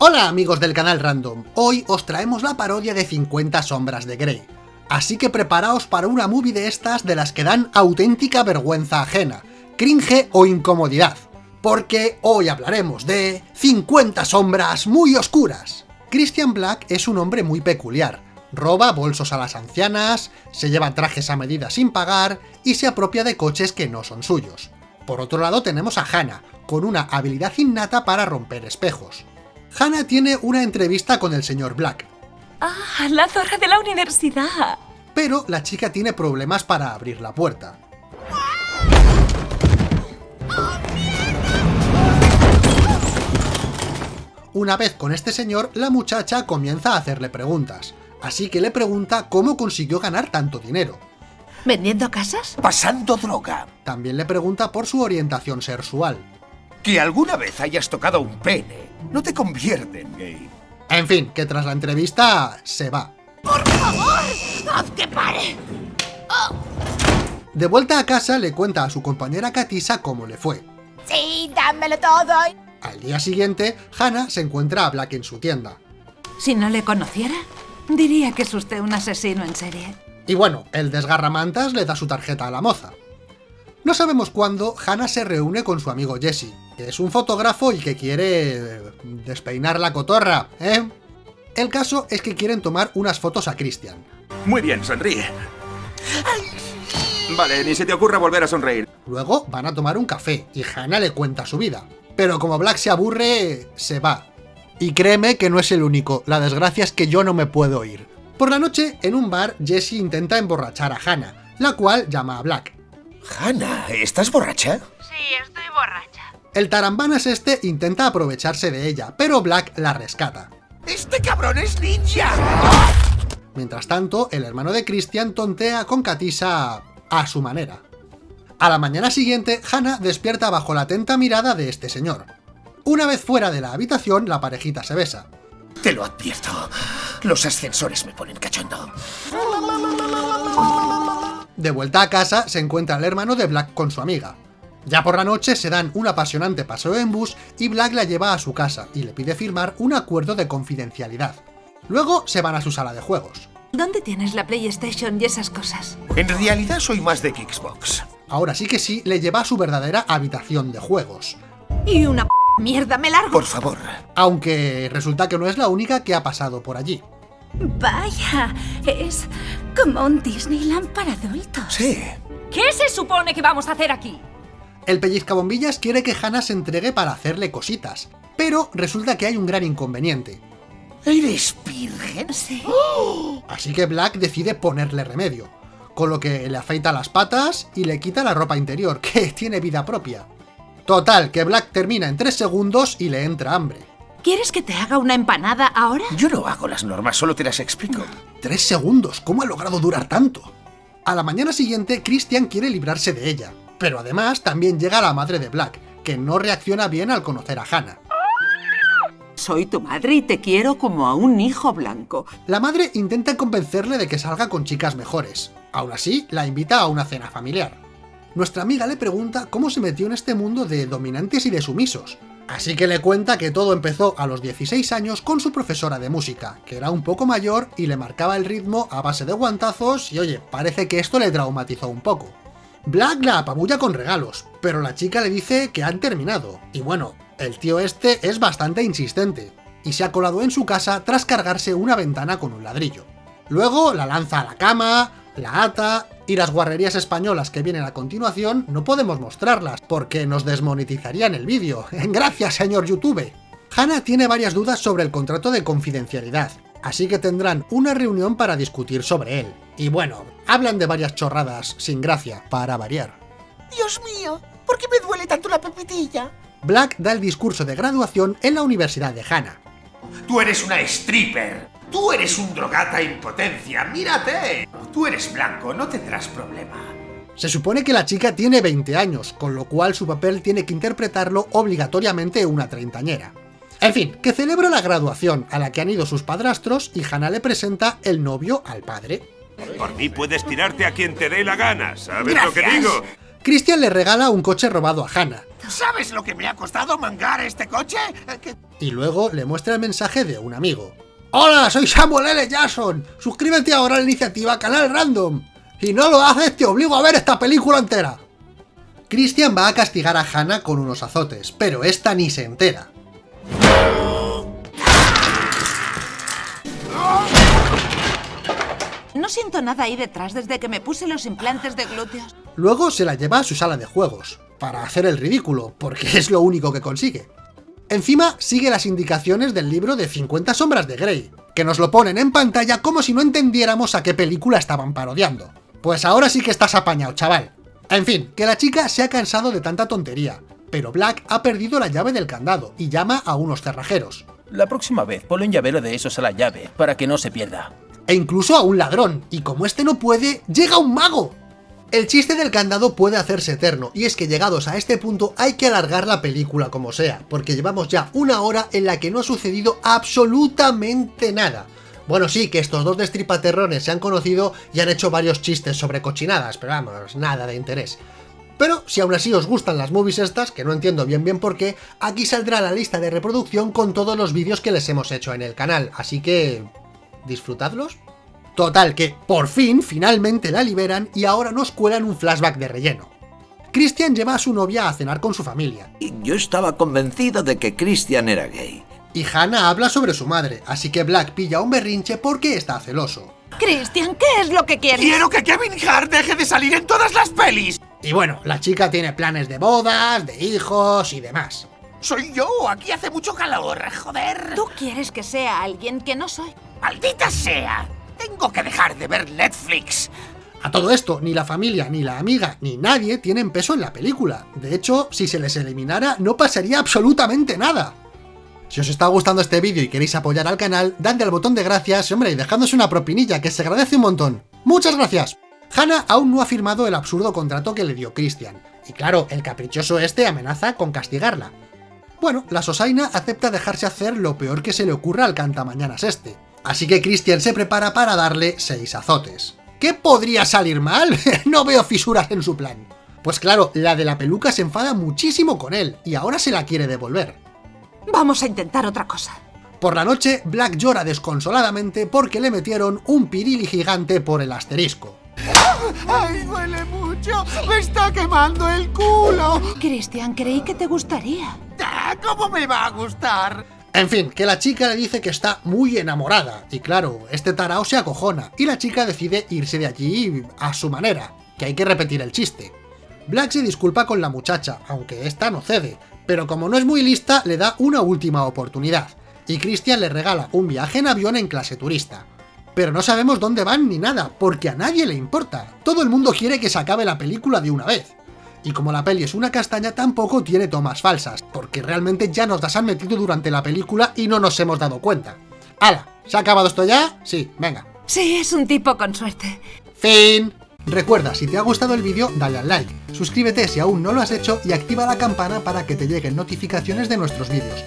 Hola amigos del canal Random, hoy os traemos la parodia de 50 sombras de Grey. Así que preparaos para una movie de estas de las que dan auténtica vergüenza ajena, cringe o incomodidad. Porque hoy hablaremos de 50 sombras muy oscuras. Christian Black es un hombre muy peculiar. Roba bolsos a las ancianas, se lleva trajes a medida sin pagar y se apropia de coches que no son suyos. Por otro lado tenemos a Hannah, con una habilidad innata para romper espejos. Hannah tiene una entrevista con el señor Black. ¡Ah, la zorra de la universidad! Pero la chica tiene problemas para abrir la puerta. Una vez con este señor, la muchacha comienza a hacerle preguntas, así que le pregunta cómo consiguió ganar tanto dinero. ¿Vendiendo casas? Pasando droga. También le pregunta por su orientación sexual. Que alguna vez hayas tocado un pene no te convierte en gay. En fin, que tras la entrevista se va. ¡Por favor! ¡Haz que pare! De vuelta a casa le cuenta a su compañera Katisa cómo le fue. ¡Sí, dámelo todo! Al día siguiente, Hannah se encuentra a Black en su tienda. Si no le conociera, diría que es usted un asesino en serie. Y bueno, el desgarramantas le da su tarjeta a la moza. No sabemos cuándo Hannah se reúne con su amigo Jesse, es un fotógrafo y que quiere despeinar la cotorra, ¿eh? El caso es que quieren tomar unas fotos a Christian. Muy bien, sonríe. Vale, ni se te ocurra volver a sonreír. Luego van a tomar un café y Hannah le cuenta su vida. Pero como Black se aburre, se va. Y créeme que no es el único, la desgracia es que yo no me puedo ir. Por la noche, en un bar, Jesse intenta emborrachar a Hannah, la cual llama a Black. Hannah, ¿estás borracha? Sí, estoy borracha. El tarambanas este intenta aprovecharse de ella, pero Black la rescata. ¡Este cabrón es ninja! Mientras tanto, el hermano de Christian tontea con Katisa a su manera. A la mañana siguiente, Hannah despierta bajo la atenta mirada de este señor. Una vez fuera de la habitación, la parejita se besa. Te lo advierto. Los ascensores me ponen cachondo. De vuelta a casa, se encuentra el hermano de Black con su amiga. Ya por la noche se dan un apasionante paseo en bus y Black la lleva a su casa y le pide firmar un acuerdo de confidencialidad. Luego se van a su sala de juegos. ¿Dónde tienes la PlayStation y esas cosas? En realidad soy más de Xbox. Ahora sí que sí, le lleva a su verdadera habitación de juegos. Y una p mierda, me largo. Por favor. Aunque resulta que no es la única que ha pasado por allí. Vaya, es como un Disneyland para adultos. Sí. ¿Qué se supone que vamos a hacer aquí? El pellizcabombillas quiere que Hannah se entregue para hacerle cositas, pero resulta que hay un gran inconveniente. ¿Eres virgen? Sí. Así que Black decide ponerle remedio, con lo que le afeita las patas y le quita la ropa interior, que tiene vida propia. Total, que Black termina en 3 segundos y le entra hambre. ¿Quieres que te haga una empanada ahora? Yo no hago las normas, solo te las explico. 3 segundos, ¿cómo ha logrado durar tanto? A la mañana siguiente, Christian quiere librarse de ella, pero además también llega la madre de Black, que no reacciona bien al conocer a Hannah. Soy tu madre y te quiero como a un hijo blanco. La madre intenta convencerle de que salga con chicas mejores. Aún así, la invita a una cena familiar. Nuestra amiga le pregunta cómo se metió en este mundo de dominantes y de sumisos. Así que le cuenta que todo empezó a los 16 años con su profesora de música, que era un poco mayor y le marcaba el ritmo a base de guantazos y oye, parece que esto le traumatizó un poco. Black la apabulla con regalos, pero la chica le dice que han terminado. Y bueno, el tío este es bastante insistente, y se ha colado en su casa tras cargarse una ventana con un ladrillo. Luego la lanza a la cama, la ata, y las guarrerías españolas que vienen a continuación no podemos mostrarlas, porque nos desmonetizarían el vídeo. ¡Gracias, señor YouTube! Hannah tiene varias dudas sobre el contrato de confidencialidad, así que tendrán una reunión para discutir sobre él. Y bueno, hablan de varias chorradas sin gracia, para variar. Dios mío, ¿por qué me duele tanto la pepitilla? Black da el discurso de graduación en la Universidad de Hannah. Tú eres una stripper. Tú eres un drogata en potencia. Mírate. Tú eres blanco, no tendrás problema. Se supone que la chica tiene 20 años, con lo cual su papel tiene que interpretarlo obligatoriamente una treintañera. En fin, que celebra la graduación, a la que han ido sus padrastros, y Hannah le presenta el novio al padre. Por mí puedes tirarte a quien te dé la gana, ¿sabes lo que Gracias. digo? Christian le regala un coche robado a Hannah, ¿Sabes lo que me ha costado mangar este coche? Eh, y luego le muestra el mensaje de un amigo. ¡Hola, soy Samuel L. Jackson! Suscríbete ahora a la iniciativa Canal Random. Si no lo haces, te obligo a ver esta película entera. Christian va a castigar a Hannah con unos azotes, pero esta ni se entera. No siento nada ahí detrás desde que me puse los implantes de glúteos. Luego se la lleva a su sala de juegos, para hacer el ridículo, porque es lo único que consigue. Encima sigue las indicaciones del libro de 50 sombras de Grey, que nos lo ponen en pantalla como si no entendiéramos a qué película estaban parodiando. Pues ahora sí que estás apañado, chaval. En fin, que la chica se ha cansado de tanta tontería, pero Black ha perdido la llave del candado y llama a unos cerrajeros. La próxima vez ponle un llavero de esos a la llave, para que no se pierda. e incluso a un ladrón, y como este no puede, llega un mago. El chiste del candado puede hacerse eterno, y es que llegados a este punto hay que alargar la película como sea, porque llevamos ya una hora en la que no ha sucedido absolutamente nada. Bueno, sí, que estos dos destripaterrones se han conocido y han hecho varios chistes sobre cochinadas, pero vamos, nada de interés. Pero si aún así os gustan las movies estas, que no entiendo bien bien por qué, aquí saldrá la lista de reproducción con todos los vídeos que les hemos hecho en el canal, así que... ¿disfrutadlos? Total, que por fin, finalmente la liberan y ahora nos cuelan un flashback de relleno. Christian lleva a su novia a cenar con su familia, Y Yo estaba convencido de que Christian era gay. y Hannah habla sobre su madre, así que Black pilla un berrinche porque está celoso. Cristian, ¿qué es lo que quieres? Quiero que Kevin Hart deje de salir en todas las pelis. Y bueno, la chica tiene planes de bodas, de hijos y demás. Soy yo, aquí hace mucho calor, joder. Tú quieres que sea alguien que no soy. ¡Maldita sea! Tengo que dejar de ver Netflix. A todo esto, ni la familia, ni la amiga, ni nadie tienen peso en la película. De hecho, si se les eliminara, no pasaría absolutamente nada. Si os está gustando este vídeo y queréis apoyar al canal, dadle al botón de gracias hombre, y dejadnos una propinilla, que se agradece un montón. ¡Muchas gracias! Hannah aún no ha firmado el absurdo contrato que le dio Christian. Y claro, el caprichoso este amenaza con castigarla. Bueno, la Sosaina acepta dejarse hacer lo peor que se le ocurra al cantamañanas este. Así que Christian se prepara para darle seis azotes. ¿Qué podría salir mal? no veo fisuras en su plan. Pues claro, la de la peluca se enfada muchísimo con él, y ahora se la quiere devolver. Vamos a intentar otra cosa. Por la noche, Black llora desconsoladamente porque le metieron un pirili gigante por el asterisco. ¡Ay, duele mucho! ¡Me está quemando el culo! Cristian, creí que te gustaría. Ah, ¿Cómo me va a gustar? En fin, que la chica le dice que está muy enamorada, y claro, este tarao se acojona, y la chica decide irse de allí a su manera, que hay que repetir el chiste. Black se disculpa con la muchacha, aunque esta no cede, pero como no es muy lista, le da una última oportunidad, y Christian le regala un viaje en avión en clase turista. Pero no sabemos dónde van ni nada, porque a nadie le importa. Todo el mundo quiere que se acabe la película de una vez. Y como la peli es una castaña, tampoco tiene tomas falsas, porque realmente ya nos las han metido durante la película y no nos hemos dado cuenta. ¡Hala! ¿Se ha acabado esto ya? Sí, venga. Sí, es un tipo con suerte. ¡Fin! Recuerda, si te ha gustado el vídeo, dale al like, suscríbete si aún no lo has hecho y activa la campana para que te lleguen notificaciones de nuestros vídeos.